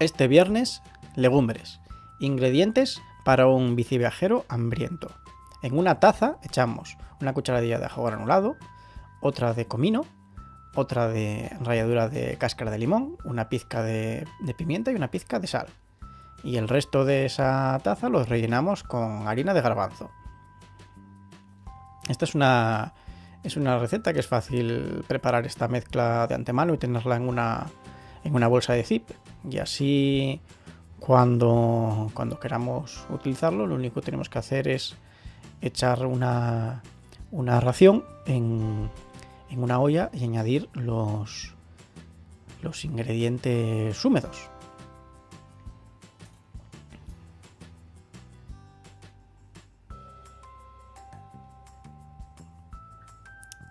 Este viernes, legumbres. Ingredientes para un biciviajero hambriento. En una taza echamos una cucharadilla de ajo granulado, otra de comino, otra de ralladura de cáscara de limón, una pizca de, de pimienta y una pizca de sal. Y el resto de esa taza los rellenamos con harina de garbanzo. Esta es una, es una receta que es fácil preparar esta mezcla de antemano y tenerla en una, en una bolsa de zip y así cuando, cuando queramos utilizarlo lo único que tenemos que hacer es echar una, una ración en, en una olla y añadir los, los ingredientes húmedos.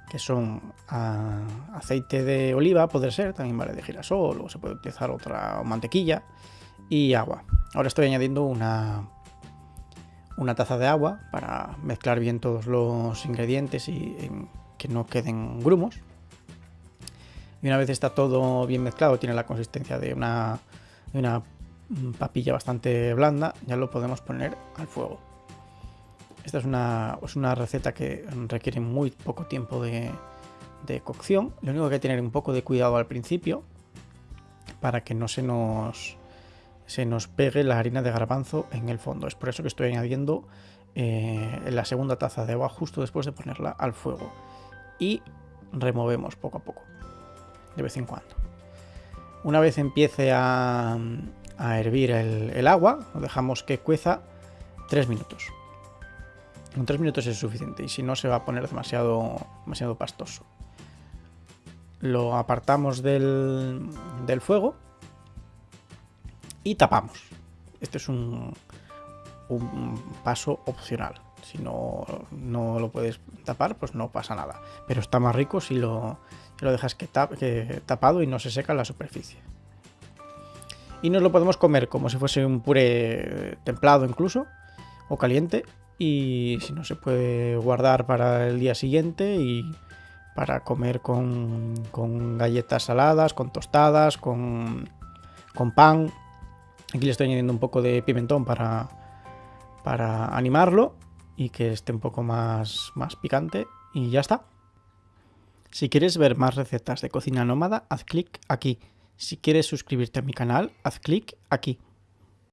Que son a, aceite de oliva, puede ser, también vale de girasol, o se puede utilizar otra mantequilla, y agua. Ahora estoy añadiendo una, una taza de agua para mezclar bien todos los ingredientes y que no queden grumos. Y una vez está todo bien mezclado, tiene la consistencia de una, de una papilla bastante blanda, ya lo podemos poner al fuego. Esta es una, receta que requiere muy poco tiempo de, cocción. Lo único que hay que tener un poco de cuidado al principio para que no se nos, se nos pegue la harina de garbanzo en el fondo. Es por eso que estoy añadiendo eh, la segunda taza de agua justo después de ponerla al fuego. Y removemos poco a poco, de vez en cuando. Una vez empiece a, a hervir el, el agua, lo dejamos que cueza 3 minutos. Con 3 minutos es suficiente y si no se va a poner demasiado, demasiado pastoso. Lo apartamos del, del fuego y tapamos. Este es un, un paso opcional. Si no, no, lo puedes tapar, pues no pasa nada. Pero está más rico si lo, lo dejas que, tap, que tapado y no se seca la superficie. Y nos lo podemos comer como si fuese un puré templado incluso, o caliente, y si no se puede guardar para el día siguiente y para comer con, con galletas saladas, con tostadas, con, con, pan. Aquí le estoy añadiendo un poco de pimentón para, para animarlo y que esté un poco más, más picante y ya está. Si quieres ver más recetas de cocina nómada, haz clic aquí. Si quieres suscribirte a mi canal, haz clic aquí.